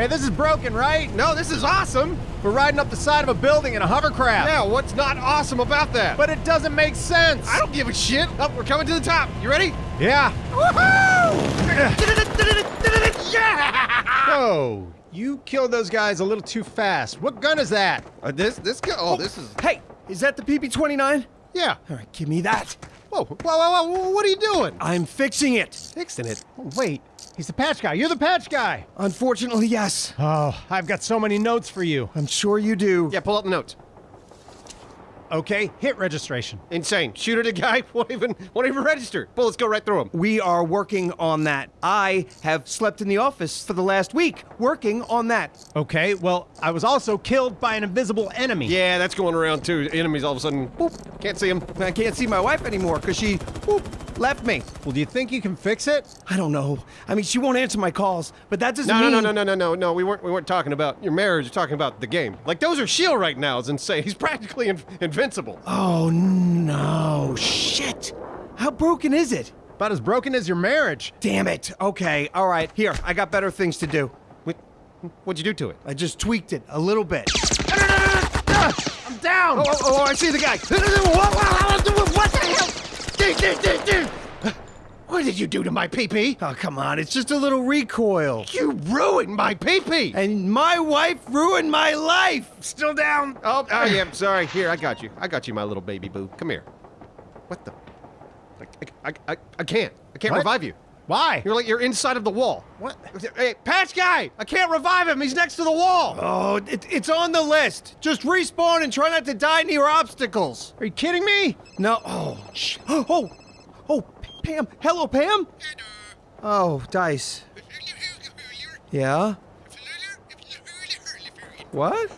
Hey, this is broken, right? No, this is awesome. We're riding up the side of a building in a hovercraft. Yeah, what's not awesome about that? But it doesn't make sense. I don't give a shit. Oh, we're coming to the top. You ready? Yeah. Woohoo! yeah! Oh, you killed those guys a little too fast. What gun is that? Uh, this, this, go- oh, this is. Hey, is that the PP-29? Yeah. All right, give me that. Whoa, whoa, whoa, whoa, what are you doing? I'm fixing it. Fixing it. Oh, wait, he's the patch guy. You're the patch guy. Unfortunately, yes. Oh, I've got so many notes for you. I'm sure you do. Yeah, pull out the notes. Okay, hit registration. Insane. Shoot at a guy, won't even, won't even register. Bullets go right through him. We are working on that. I have slept in the office for the last week, working on that. Okay, well, I was also killed by an invisible enemy. Yeah, that's going around too. Enemies all of a sudden, boop, can't see him. I can't see my wife anymore because she whoop, left me. Well, do you think you can fix it? I don't know. I mean, she won't answer my calls, but that doesn't No, no, mean. no, no, no, no, no, no. We weren't, we weren't talking about your marriage. We're talking about the game. Like those are shield right now. Is insane. He's practically in, invincible. Oh no! Shit! How broken is it? About as broken as your marriage. Damn it! Okay, all right. Here, I got better things to do. What, what'd you do to it? I just tweaked it a little bit. I'm down! Oh, oh, oh, I see the guy. What the hell? Dude, dude, dude, dude. What did you do to my PP? Oh, come on! It's just a little recoil. You ruined my PP. And my wife ruined my life. Still down. Oh, oh yeah, sorry. Here, I got you. I got you, my little baby boo. Come here. What the? I, I, I, I can't. I can't What? revive you. Why? You're like you're inside of the wall. What? Hey, patch guy! I can't revive him. He's next to the wall. Oh, it, it's on the list. Just respawn and try not to die near obstacles. Are you kidding me? No. Oh, sh- oh, oh, Pam. Hello, Pam. Oh, Dice. Yeah. What?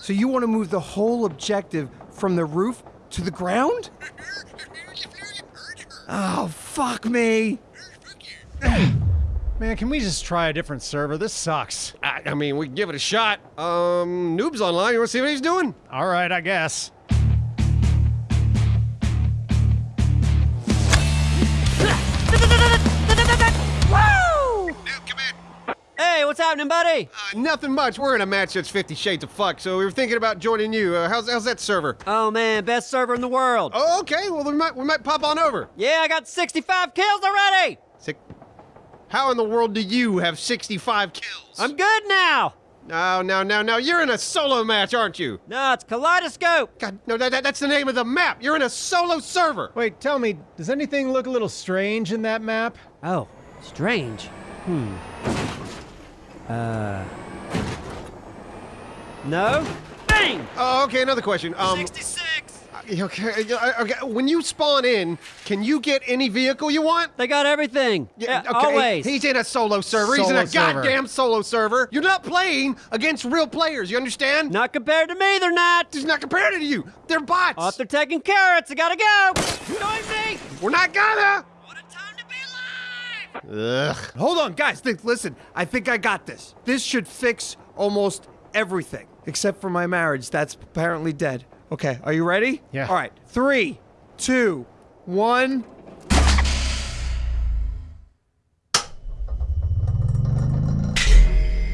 So you want to move the whole objective from the roof to the ground? Oh, fuck me. Man, can we just try a different server? This sucks. I, I mean, we can give it a shot. Um, Noob's online. You want to see what he's doing? All right, I guess. Woo! Hey, what's happening, buddy? Uh, nothing much. We're in a match that's Fifty Shades of Fuck, so we were thinking about joining you. Uh, how's how's that server? Oh man, best server in the world. Oh, okay. Well, we might we might pop on over. Yeah, I got 65 kills already. Sick. How in the world do you have 65 kills? I'm good now. No, no, no, no. You're in a solo match, aren't you? No, it's Kaleidoscope. God, no, that, that, that's the name of the map. You're in a solo server. Wait, tell me, does anything look a little strange in that map? Oh, strange. Hmm. Uh. No? Bang! Oh, okay. Another question. Um, 66. Okay, uh, okay. When you spawn in, can you get any vehicle you want? They got everything. Yeah, okay, always. He's in a solo server. He's in a server. goddamn solo server. You're not playing against real players. You understand? Not compared to me, they're not. He's not compared to you. They're bots. Oh, they're taking carrots, I gotta go. Join me. We're not gonna. What a time to be alive. Ugh. Hold on, guys. Think, listen, I think I got this. This should fix almost everything, except for my marriage. That's apparently dead. Okay, are you ready? Yeah. All right, three, two, one.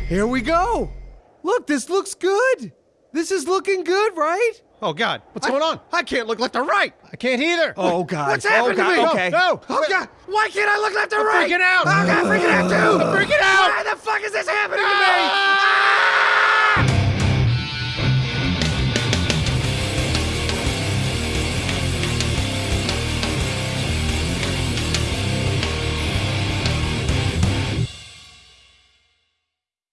Here we go. Look, this looks good. This is looking good, right? Oh God. What's I- going on? I can't look left or right. I can't either. Oh, God. What's oh, happening oh, to God. me? Okay. No, Oh God! Why can't I look left or right? freaking out. Oh God, I'm freaking out too. I'm freaking out. Why the fuck is this happening ah,